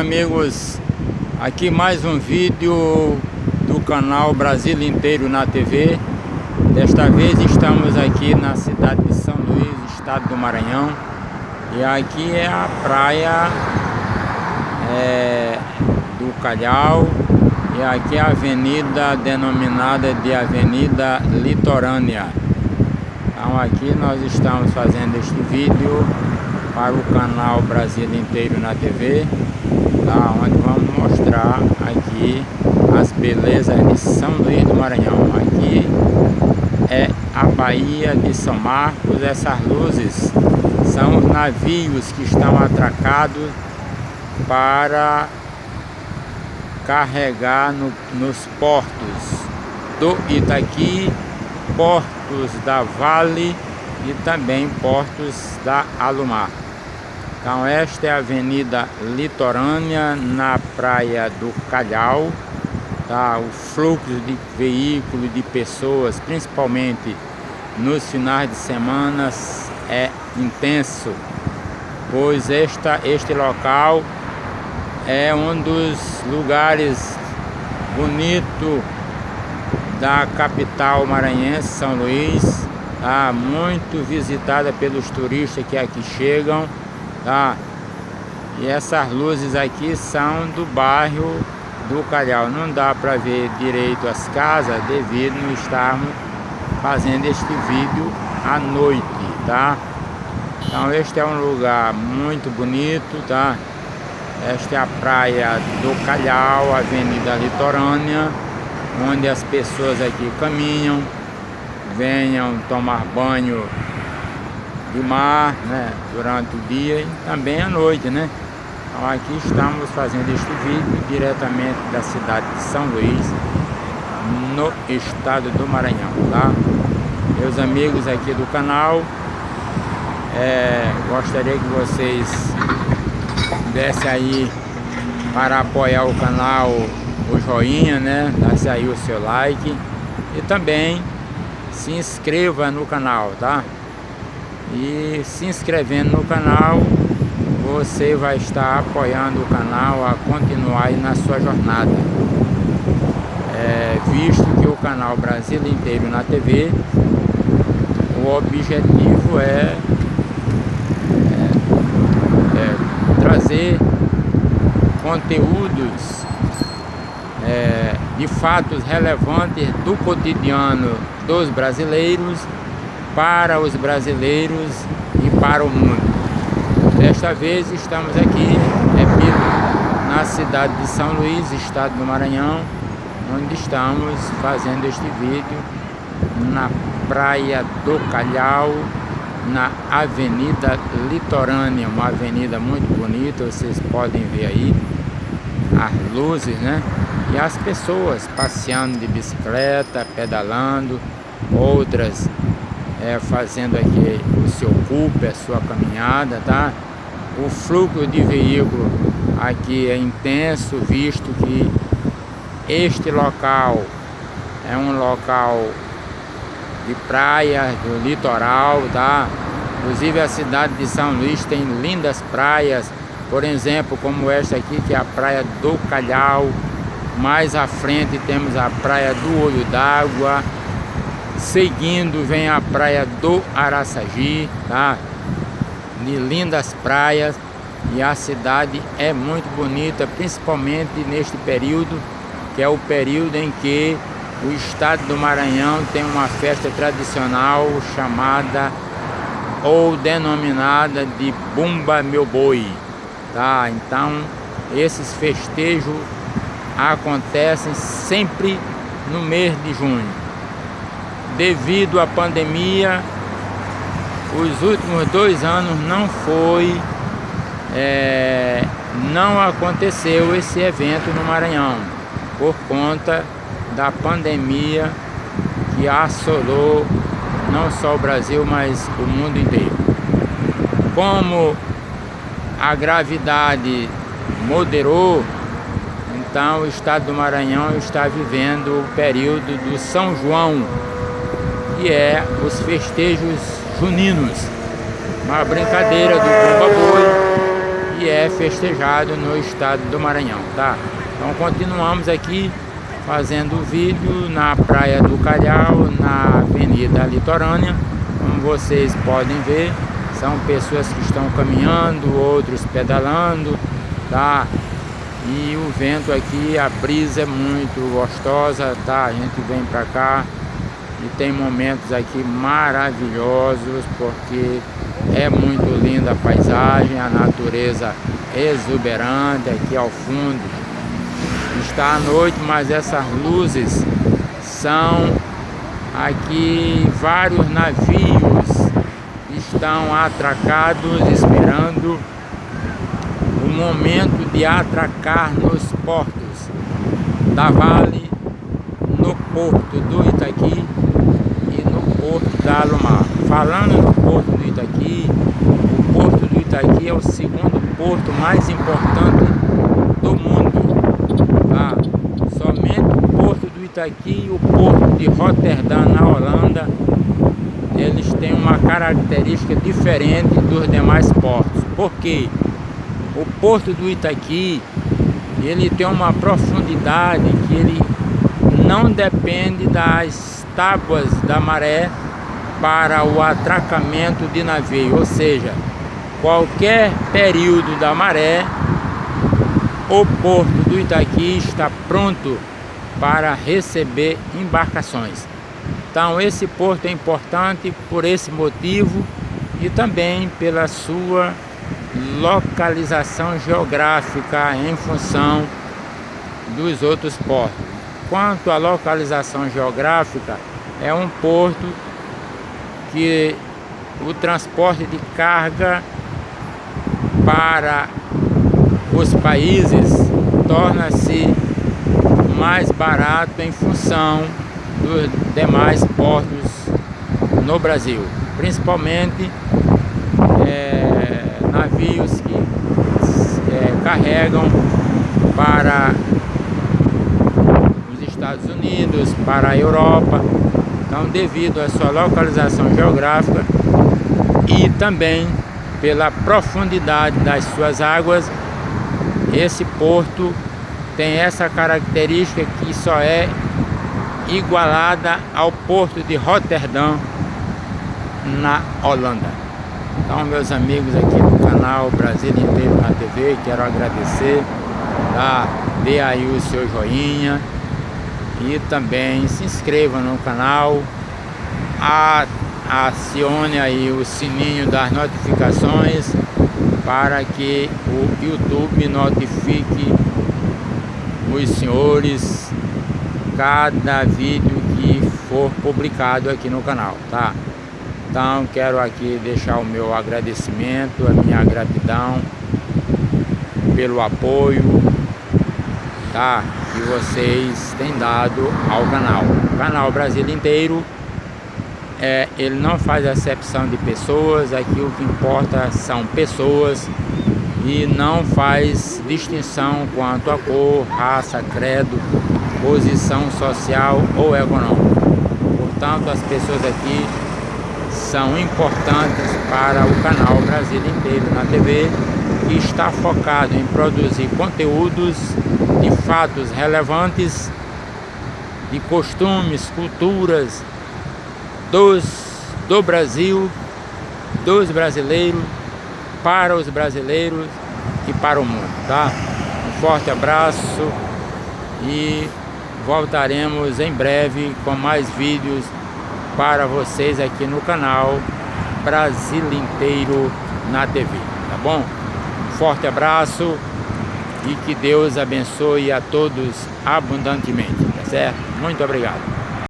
Amigos, aqui mais um vídeo do canal Brasil Inteiro na TV Desta vez estamos aqui na cidade de São Luís, estado do Maranhão. E aqui é a praia é, do Calhau. E aqui é a avenida denominada de Avenida Litorânea. Então aqui nós estamos fazendo este vídeo para o canal Brasil Inteiro na TV tá? onde vamos mostrar aqui as belezas de São Luís do Maranhão aqui é a Baía de São Marcos essas luzes são os navios que estão atracados para carregar no, nos portos do Itaqui, portos da Vale e também portos da Alumar. Então esta é a avenida litorânea na praia do Calhau. Tá? O fluxo de veículos, de pessoas, principalmente nos finais de semana, é intenso. Pois esta, este local é um dos lugares bonitos da capital maranhense, São Luís. Tá? Muito visitada pelos turistas que aqui chegam tá? E essas luzes aqui são do bairro do Calhau. Não dá para ver direito as casas devido não estarmos fazendo este vídeo à noite, tá? Então este é um lugar muito bonito, tá? Esta é a praia do Calhau, Avenida Litorânea, onde as pessoas aqui caminham, venham tomar banho de mar, né, durante o dia e também à noite, né? Então aqui estamos fazendo este vídeo diretamente da cidade de São Luís, no estado do Maranhão, tá? Meus amigos aqui do canal, é, gostaria que vocês dessem aí para apoiar o canal o joinha, né? Desse aí o seu like e também se inscreva no canal, tá? E se inscrevendo no canal você vai estar apoiando o canal a continuar na sua jornada. É, visto que o canal Brasil inteiro na TV o objetivo é, é, é trazer conteúdos é, de fatos relevantes do cotidiano dos brasileiros para os brasileiros e para o mundo. Desta vez estamos aqui, repito, na cidade de São Luís, estado do Maranhão, onde estamos fazendo este vídeo na Praia do Calhau, na Avenida Litorânea, uma avenida muito bonita, vocês podem ver aí as luzes, né? E as pessoas passeando de bicicleta, pedalando, outras é, fazendo aqui o seu culpe, a sua caminhada, tá? O fluxo de veículo aqui é intenso, visto que este local é um local de praia, do litoral, tá? Inclusive a cidade de São Luís tem lindas praias, por exemplo, como esta aqui, que é a praia do Calhau. Mais à frente temos a praia do Olho d'Água, Seguindo vem a praia do Araçagi, tá? De lindas praias e a cidade é muito bonita, principalmente neste período, que é o período em que o estado do Maranhão tem uma festa tradicional chamada ou denominada de Bumba Meu Boi, tá? Então, esses festejos acontecem sempre no mês de junho devido à pandemia, os últimos dois anos não foi, é, não aconteceu esse evento no Maranhão, por conta da pandemia que assolou não só o Brasil, mas o mundo inteiro. Como a gravidade moderou, então o estado do Maranhão está vivendo o período do São João, que é os festejos juninos. Uma brincadeira do Bumba Boi e é festejado no estado do Maranhão, tá? Então continuamos aqui fazendo vídeo na Praia do Calhau, na Avenida Litorânea, como vocês podem ver, são pessoas que estão caminhando, outros pedalando, tá? E o vento aqui, a brisa é muito gostosa, tá? A gente vem pra cá e tem momentos aqui maravilhosos, porque é muito linda a paisagem, a natureza exuberante aqui ao fundo. Está à noite, mas essas luzes são aqui vários navios estão atracados esperando o momento de atracar nos portos da Vale, no porto do Itaqui porto da Alumar. Falando no porto do Itaqui, o porto do Itaqui é o segundo porto mais importante do mundo. Tá? Somente o porto do Itaqui e o porto de Rotterdam, na Holanda, eles têm uma característica diferente dos demais portos. Por quê? O porto do Itaqui, ele tem uma profundidade que ele não depende das tábuas da maré para o atracamento de navio, ou seja, qualquer período da maré, o porto do Itaqui está pronto para receber embarcações. Então esse porto é importante por esse motivo e também pela sua localização geográfica em função dos outros portos. Quanto à localização geográfica, é um porto que o transporte de carga para os países torna-se mais barato em função dos demais portos no Brasil, principalmente é, navios que é, carregam para Estados Unidos, para a Europa, então devido à sua localização geográfica e também pela profundidade das suas águas, esse porto tem essa característica que só é igualada ao porto de Rotterdam na Holanda. Então meus amigos aqui do canal Brasil Inteiro na TV, quero agradecer, tá? dê aí o seu joinha e também se inscreva no canal, acione aí o sininho das notificações para que o YouTube notifique os senhores cada vídeo que for publicado aqui no canal, tá? Então quero aqui deixar o meu agradecimento, a minha gratidão pelo apoio, tá? Que vocês têm dado ao canal. O canal Brasil inteiro, é, ele não faz acepção de pessoas, aqui o que importa são pessoas e não faz distinção quanto a cor, raça, credo, posição social ou econômica. Portanto, as pessoas aqui são importantes para o canal Brasil inteiro na TV, está focado em produzir conteúdos de fatos relevantes, de costumes, culturas dos, do Brasil, dos brasileiros, para os brasileiros e para o mundo, tá? Um forte abraço e voltaremos em breve com mais vídeos para vocês aqui no canal Brasil inteiro na TV, tá bom? Forte abraço e que Deus abençoe a todos abundantemente, tá certo? Muito obrigado.